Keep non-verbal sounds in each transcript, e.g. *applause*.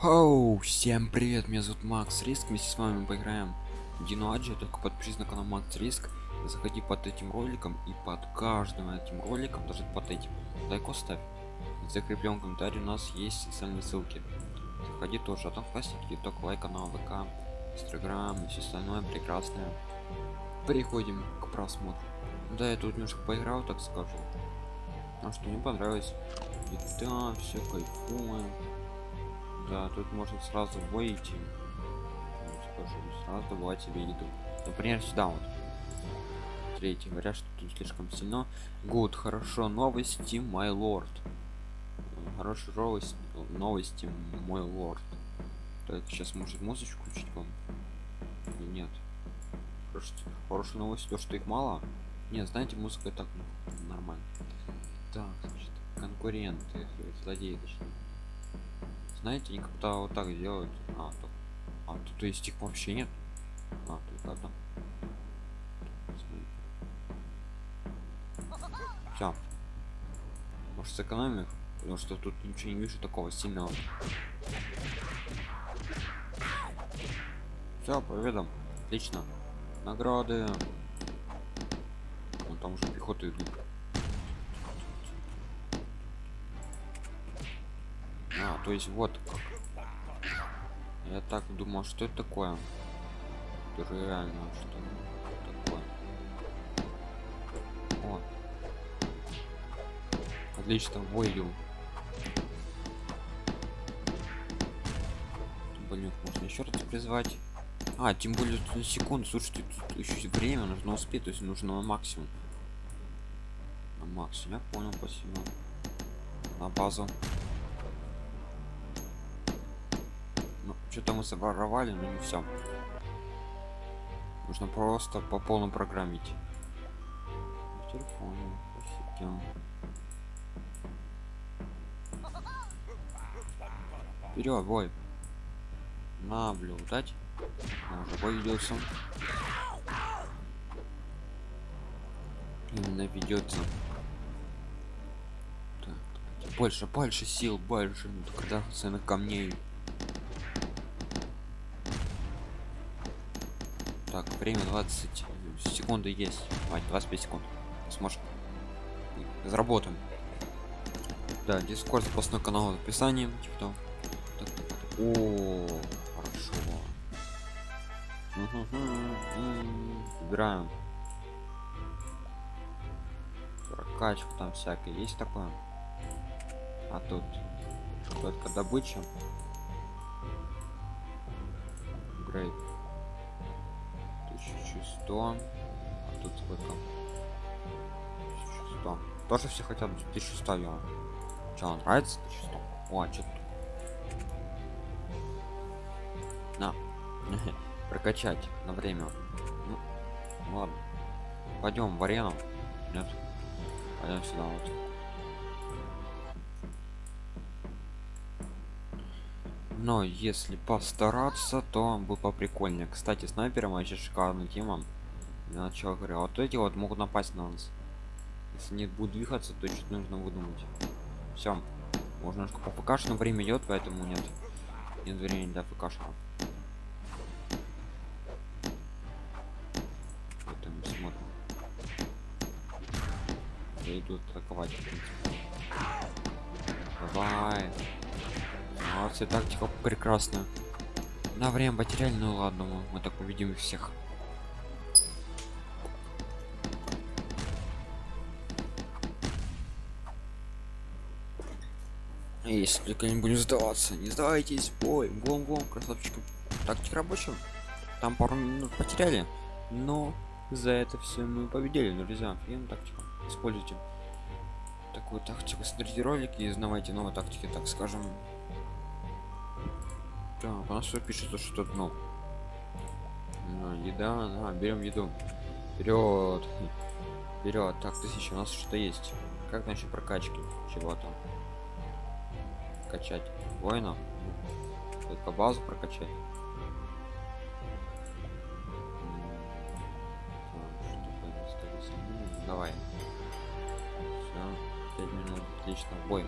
Оу, всем привет, меня зовут Макс Риск, вместе с вами поиграем в Дину Аджи, только подпишись на канал Макс Риск, заходи под этим роликом и под каждым этим роликом, даже под этим, лайк ставь. В закрепленном комментарии у нас есть социальные ссылки. Заходи тоже, а там классики, только лайк канал ВК, Инстаграм и все остальное прекрасное. Переходим к просмотру. Да, я тут немножко поиграл, так скажу. А что мне понравилось. И да, все кайфуем. Да, тут можно сразу выйти. Скажу, сразу добывать себе еду. Например, сюда вот. Третий говорят, что тут слишком сильно. Гуд, хорошо, новости, мой лорд. Хорошая новость, новости, мой лорд. Так, сейчас может музычку включить вам? Или нет? Хорошая, хорошая новость, то, что их мало. Нет, знаете, музыка так ну, нормально. Так, значит, конкуренты, злодеи, точнее. Знаете, как-то вот так делают. А, то, а тут есть их вообще нет. А, только одна. Все. Может сэкономим их? Потому что тут ничего не вижу такого сильного. Все, победам. Отлично. Награды. Вон там уже пехоты идут. То есть вот как. Я так думал, что это такое. Это реально что такое. О. Отлично, войду. Блин, можно еще раз призвать. А, тем более тут на секунду, слушайте, тут еще время нужно успеть, то есть нужно на максимум. На максимум, я понял, спасибо. На базу. Что-то мы своровали, но не все. Нужно просто по полному программить. В телефоне. Вперед, бой. Наблюдать. Он уже бой ведется. Именно ведется. Так, больше, больше сил, больше. Ну, когда цены камней. Так, время 20 секунды есть. Мать, 25 секунд. Сможем. Заработаем. Да, дискорд запасной канал в описании. Типа там. Так, так, так. О, хорошо. Играем. Прокачка там всякая есть такое. А тут только добыча. Грейд. 1100 а тут сколько 1100 тоже все хотят 1100 я что нравится 1100 о а что на. *laughs* Прокачать на время. Ну, ладно. Пойдем в арену. Нет. Пойдем сюда вот но если постараться то бы поприкольнее. Кстати снайпером вообще шикарная тема. Для начала говорю вот эти вот могут напасть на нас. Если нет будет двигаться то что нужно выдумать. Все можно немножко по ПК но время идет поэтому нет. Нет времени для ПК поэтому смотрим. Я иду атаковать давай молодцы тактика прекрасная. На время потеряли ну ладно мы, мы так увидим их всех. Если только не будем сдаваться не сдавайтесь. Бой гом гом красавчиком тактик рабочим там пару минут потеряли но за это все мы победили друзья. Офигенно тактика. Используйте такую тактику. Смотрите ролики и узнавайте новые тактики так скажем так у нас все пишет что ну еда да, берем еду. Вперед вперед так тысяча у нас что-то есть. Как насчет прокачки чего-то? Качать воина только базу прокачать? Давай. Все 5 минут отлично бой.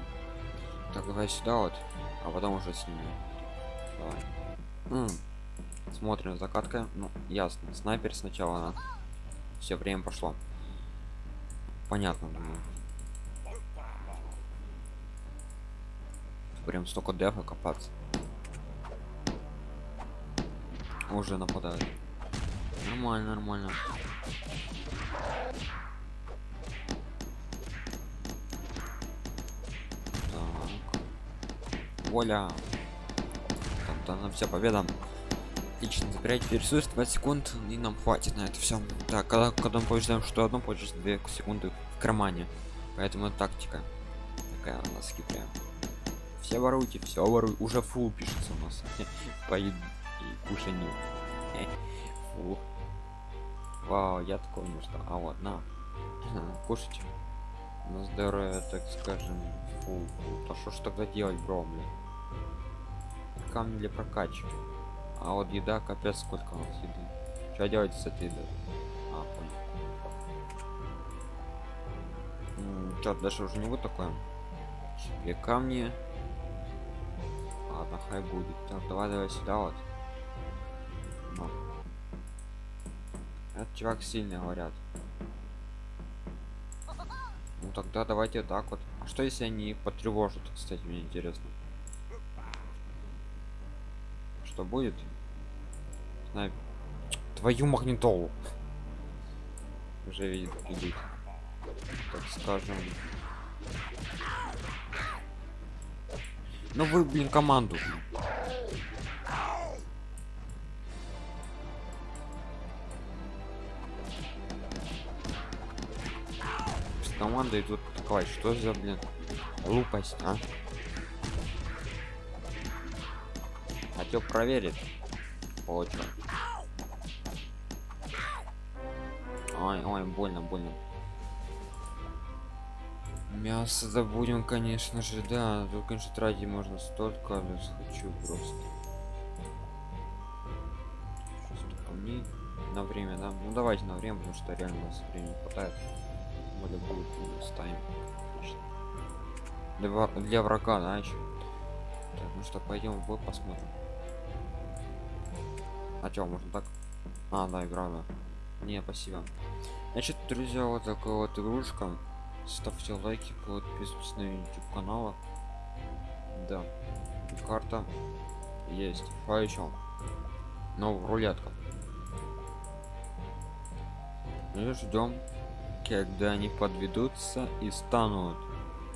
Так давай сюда вот а потом уже с ними Давай. М. Смотрим закатка. Ну, ясно. Снайпер сначала. Все время пошло. Понятно, думаю. Прям столько дефа копаться. Уже нападают. Нормально, нормально. Так. Воля. Там на вся победа. Отлично, забирайте ресурс 20 секунд и нам хватит на это все. Так, когда, когда мы побеждаем что одно, получится 2 секунды в кармане. Поэтому тактика такая у нас хитрая. Все воруйте, все воруй. Уже фул пишется у нас. *laughs* По и кушанию. *laughs* Фу. Вау, я такого не ждал. А вот, на. *clears throat* Кушайте. На здоровье, так скажем. Фу. А что ж тогда делать, бро, блин? Камни для прокачки. А вот еда, капец, сколько у нас еды. Что делать с этой едой? А, понял. Дальше уже не будет такое? Себе камни. Ладно, хай будет. Так, давай, давай сюда вот. Ну. Этот чувак сильный, говорят. Ну тогда давайте так вот. А что если они потревожат, кстати, мне интересно. Что будет? Знаю. Твою магнитолу. Уже видит, идут. Так скажем. Ну вы, блин, команду. С командой идут атаковать. Что за, блин, глупость, а? Хотел проверить. Получил. Ой, ой, больно, больно. Мясо забудем, конечно же, да. Тут, конечно, тратить можно столько, но хочу просто. Сейчас камней на время, да? Ну давайте на время, потому что реально у нас времени хватает. Более будет ставим. Для, для врага, да, еще. Так, ну что, пойдем в бой посмотрим. А чё, можно так? А, да, игра, да. Не, спасибо. Значит, друзья, вот такая вот игрушка. Ставьте лайки подписывайтесь на youtube канала да карта есть. А еще ну рулетка. И ждем когда они подведутся и станут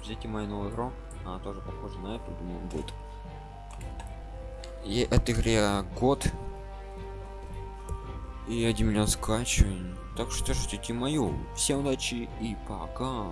ждите мою новую игру. Она тоже похожа на эту думаю будет. И этой игре год и 1 миллион скачиваний так что ждите мою. Всем удачи и пока